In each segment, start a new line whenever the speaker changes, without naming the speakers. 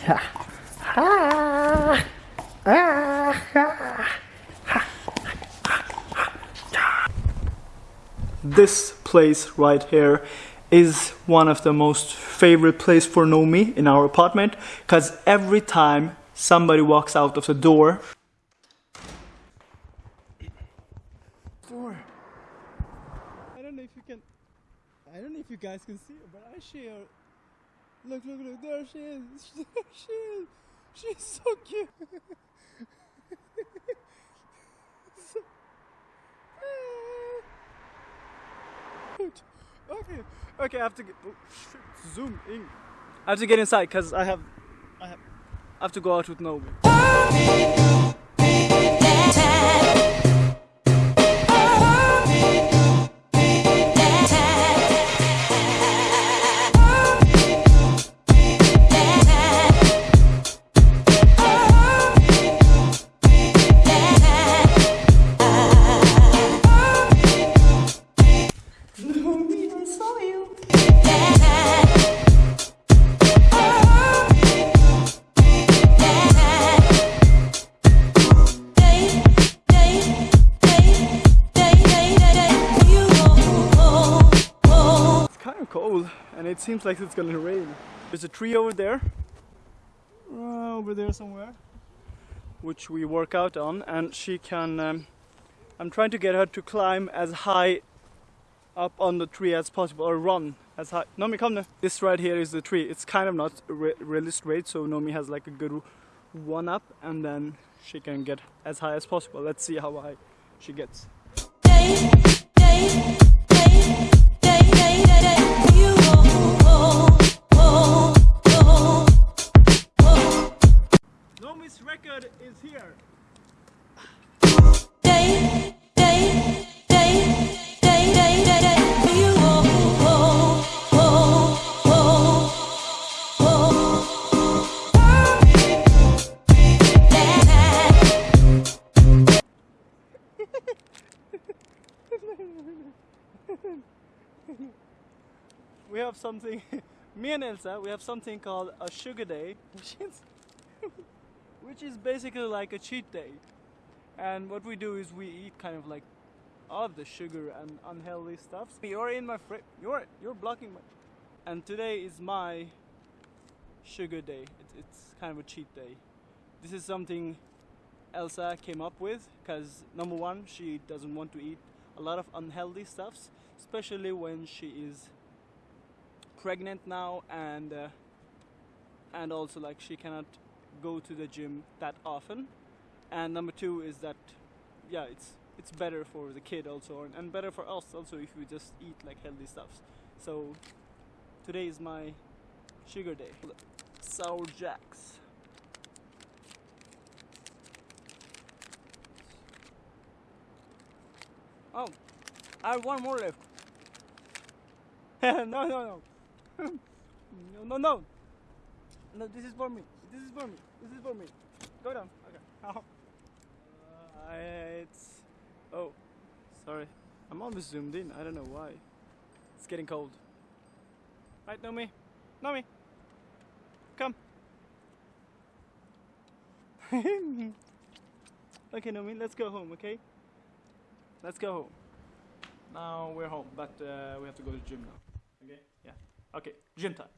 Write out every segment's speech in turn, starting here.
This place right here is one of the most favorite place for Nomi in our apartment because every time somebody walks out of the door I don't know if you can I don't know if you guys can see but I her look look look there she is. There she is. She's so cute. Okay. Okay I have to get oh, shit, zoom in. I have to get inside because I have I have I have to go out with Nomi and it seems like it's gonna rain. There's a tree over there, uh, over there somewhere, which we work out on, and she can. Um, I'm trying to get her to climb as high up on the tree as possible, or run as high. Nomi, come now. This right here is the tree. It's kind of not re- really straight, so Nomi has like a good one up, and then she can get as high as possible. Let's see how high she gets. Nomi's something me and Elsa we have something called a sugar day which is which is basically like a cheat day. And what we do is we eat kind of like all of the sugar and unhealthy stuff. You're in my fri- you're you're blocking my and today is my sugar day. It's, it's kind of a cheat day. This is something Elsa came up with because number one she doesn't want to eat a lot of unhealthy stuffs especially when she is pregnant now and uh, and also like she cannot go to the gym that often. And number two is that yeah it's it's better for the kid also and, better for us also if we just eat like healthy stuffs. So today is my sugar day. Sour jacks. Oh I have one more left. No no no no no. No no this is for me. This is for me. This is for me. Go down. Okay. Ow. Uh, it's oh sorry. I'm almost zoomed in. I don't know why. It's getting cold. Right Nomi. Nomi. Come. Okay Nomi let's go home okay? Let's go home. Now we're home but uh, we have to go to the gym now. Okay? Yeah okay gym time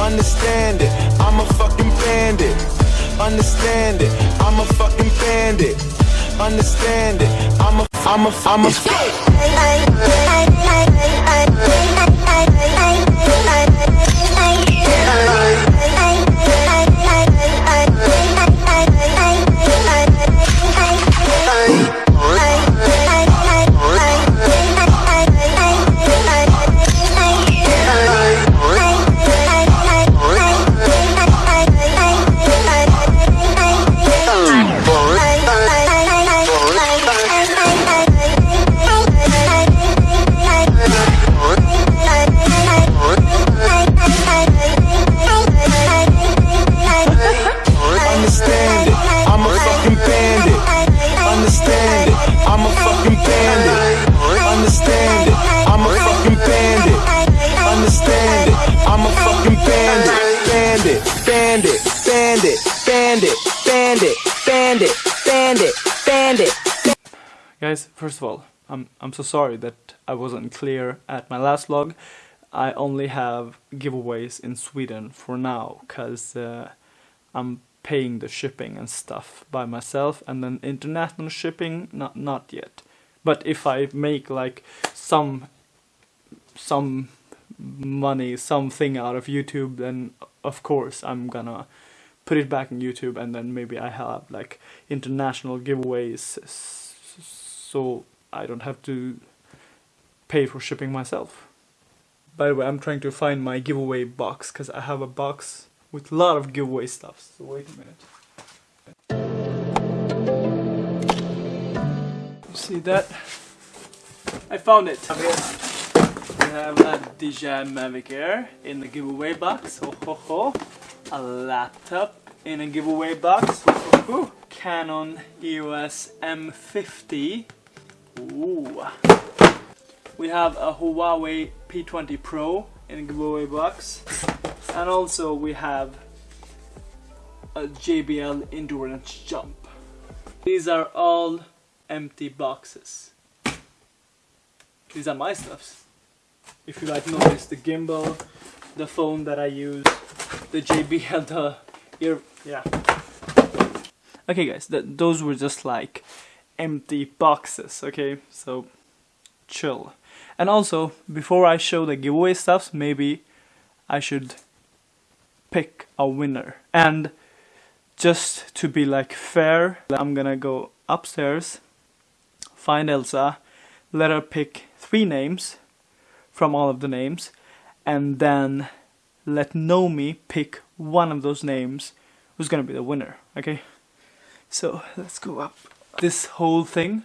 Understand it, I'm a fucking bandit. Understand it, I'm a fucking bandit. Understand it, I'm a, I'm a, I'm a.
Guys, first of all, I'm I'm so sorry that I wasn't clear at my last vlog. I only have giveaways in Sweden for now, cause uh, I'm paying the shipping and stuff by myself, and then international shipping, not not yet. But if I make like some some money, something out of YouTube, then of course I'm gonna put it back in YouTube, and then maybe I have like international giveaways, so I don't have to pay for shipping myself. By the way, I'm trying to find my giveaway box because I have a box with a lot of giveaway stuff. So wait a minute. See that? I found it. We have a DJI Mavic Air in the giveaway box. Ho ho ho. A laptop in a giveaway box. Ho. Canon EOS M50. Ooh. We have a Huawei P20 Pro in a giveaway box. And also we have a JBL Endurance Jump. These are all empty boxes. These are my stuffs. If you like notice the gimbal, the phone that I use, the JBL, the ear, yeah. Okay guys, th those were just like empty boxes, okay? So chill. And also, before I show the giveaway stuffs, maybe I should pick a winner. And just to be like fair, I'm gonna go upstairs, find Elsa, let her pick three names from all of the names, and then let Nomi pick one of those names who's gonna be the winner, okay? So let's go up. This whole thing,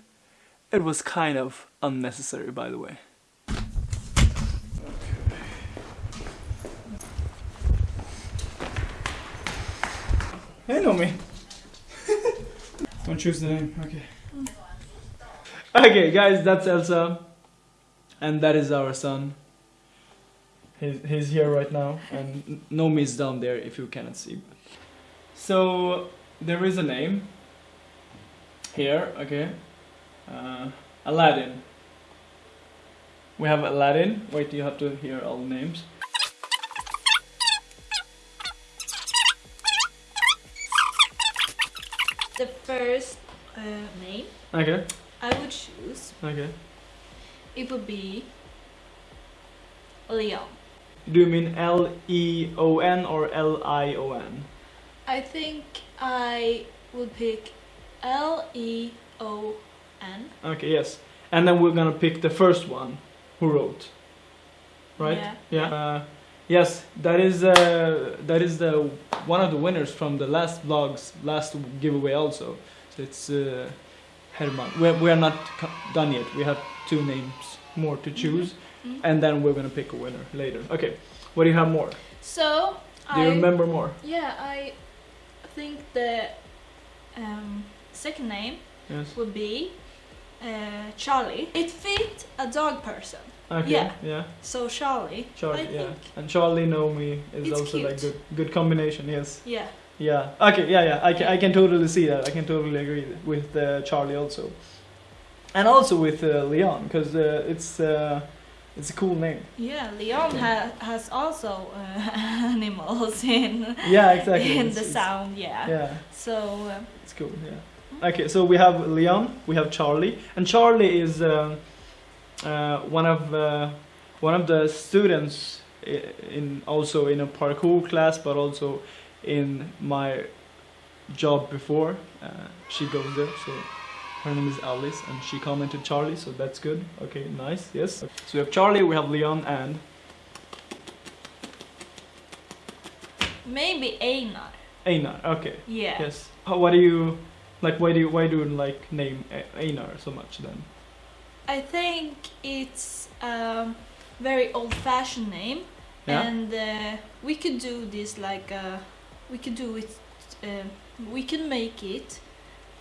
it was kind of unnecessary by the way. Hey Nomi! Don't choose the name, okay. Okay guys, that's Elsa. And that is our son. He's, he's here right now and Nomi is down there if you cannot see. So there is a name here, okay. Uh, Aladdin. We have Aladdin. Wait, you have to hear all the names.
The first uh, name
Okay,
I would choose,
okay.
it would be Leon.
Do you mean L E O N or L I O N?
I think I would pick L E O N.
Okay, yes. And then we're gonna pick the first one who wrote. Right?
Yeah.
Uh, yes, that is uh, that is the one of the winners from the last vlog's last giveaway also. So it's uh, Herman. We're, we're not done yet. We have two names more to choose,
Mhm.
and then we're gonna pick a winner later. Okay. What do you have more?
So
Do you
I
remember more?
yeah I think the um, second name
Yes.
would be uh, Charlie. It fit a dog person,
Okay.
Yeah.
Yeah.
so Charlie.
Charlie.
I
yeah.
think.
And Charlie Nomi is
It's
also like good good combination. Yes.
Yeah.
Yeah. Okay. Yeah. Yeah. I can. I can totally see that. I can totally agree with uh, Charlie also, and also with uh, Leon because uh, it's uh, it's a cool name.
Yeah, Leon ha- has also uh, animals in
Yeah. Exactly.
in
It's-
the sound. Yeah.
Yeah.
So um,
It's cool. Yeah. Okay. So we have Leon. We have Charlie, and Charlie is um, uh, one of uh, one of the students in also in a parkour class, but also in my job before. Uh, she goes there, so her name is Alice, and she commented Charlie, so that's good. Okay, nice. Yes. So we have Charlie, we have Leon, and
maybe Einar.
Einar. Okay.
Yeah.
Yes. How, what do you like? Why do you why do you like name Einar so much then?
I think it's a very old-fashioned name,
Yeah.
and uh, we could do this like uh, we could do it. Uh, we can make it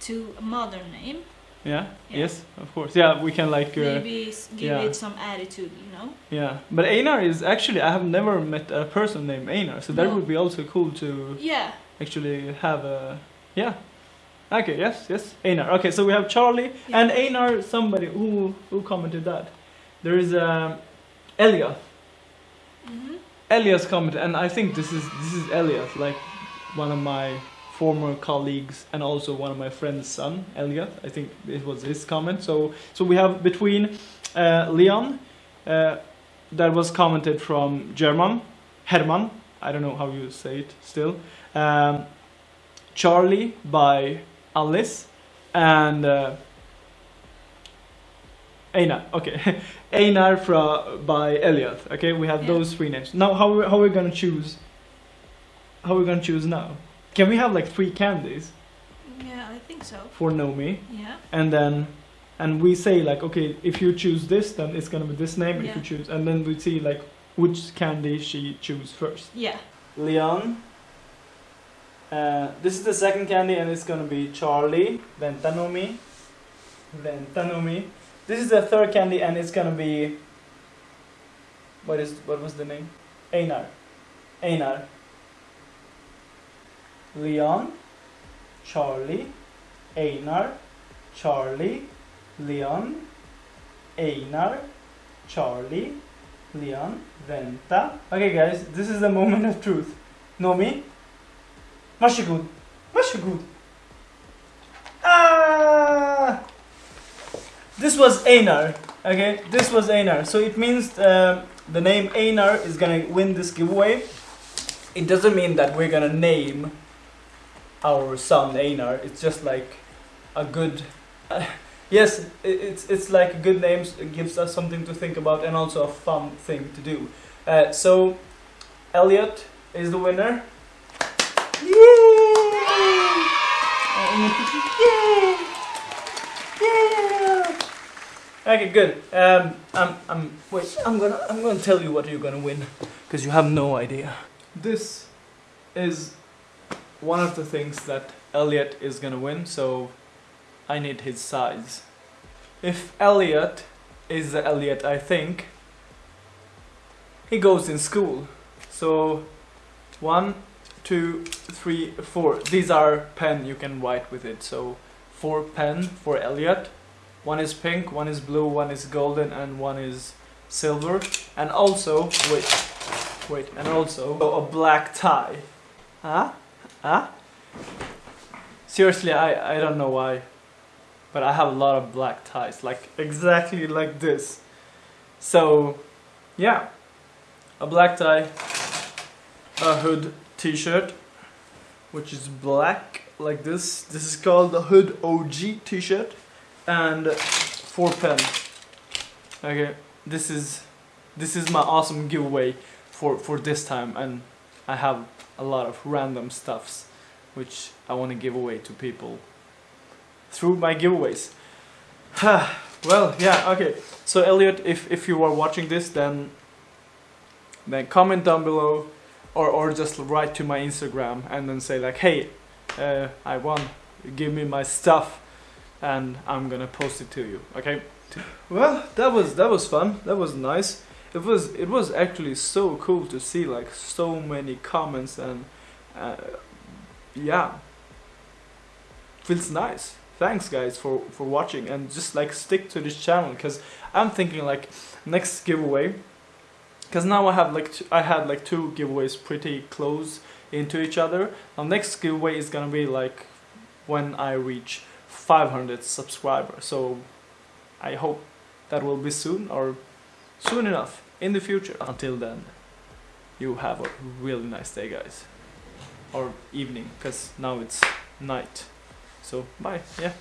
to a modern name.
Yeah.
Yeah.
Yes. Of course. Yeah. We can like. Uh,
Maybe give
yeah.
it some attitude, you know.
yeah. But Einar is actually I have never met a person named Einar, so that
No.
would be also cool to.
Yeah,
actually have a yeah. Okay, yes, yes. Einar. Okay, so we have Charlie
Yeah.
and Einar. Somebody who who commented that. There is um, Elliot.
Mhm.
Elias commented, and I think this is this is Elias, like one of my former colleagues and also one of my friends' son, Elliot. I think it was his comment. So so we have between uh, Leon, uh, that was commented from German, Herman. I don't know how you say it still. Um, Charlie by Alice, and uh, Einar. Okay, Einar fra, by Elliot. Okay, we have
Yeah.
those three names. Now, how we- how are we gonna choose? How are we gonna choose now? Can we have like three candies
Yeah, I think so.
for Nomi,
Yeah.
and then and we say like, okay, if you choose this, then it's gonna be this name.
Yeah.
If you choose, and then we see like which candy she choose first.
Yeah.
Leon. Uh, this is the second candy, and it's gonna be Charlie. Then Tanomi. Then Tanomi. This is the third candy, and it's gonna be. What is what was the name? Einar. Einar. Leon. Charlie. Einar. Charlie. Leon. Einar. Charlie. Leon. Vänta. Okay guys, this is the moment of truth. Nomi. Varsågod. Varsågod. Ah! This was Einar. Okay, this was Einar. So it means uh, the name Einar is gonna win this giveaway. It doesn't mean that we're gonna name our son Einar. It's just like a good. yes, it's it's like good name. It gives us something to think about and also a fun thing to do. Uh, so, Elliot is the winner. Okay, good. Um, I'm, I'm, wait, I'm gonna, I'm gonna tell you what you're gonna win, because you have no idea. This is one of the things that Elliot is gonna win, so I need his size. If Elliot is the Elliot I think, he goes in school. So, one, two, three, four. These are pen you can write with it. So, four pen for Elliot. One is pink, one is blue, one is golden, and one is silver. And also, wait, wait, and also a black tie. Huh? Huh? Seriously, I, I don't know why, but I have a lot of black ties, like exactly like this. So, yeah, a black tie, a hood t-shirt, which is black like this. This is called the Hood OG t-shirt, and four pen. Okay, this is this is my awesome giveaway for for this time, and I have a lot of random stuffs which I want to give away to people through my giveaways. well, yeah, okay. So Elliot, if if you are watching this, then then comment down below, or or just write to my Instagram and then say like, hey, uh, I won. Give me my stuff, and I'm gonna post it to you. Okay. Well, that was that was fun. That was nice. It was it was actually so cool to see like so many comments and uh, yeah, feels nice. Thanks guys for for watching and just like stick to this channel because I'm thinking like next giveaway because now I have like I had like two giveaways pretty close into each other. Now next giveaway is gonna be like when I reach 500 subscribers. So I hope that will be soon or soon enough in the future. Until then, you have a really nice day, guys, or evening, because now it's night. So bye. Yeah.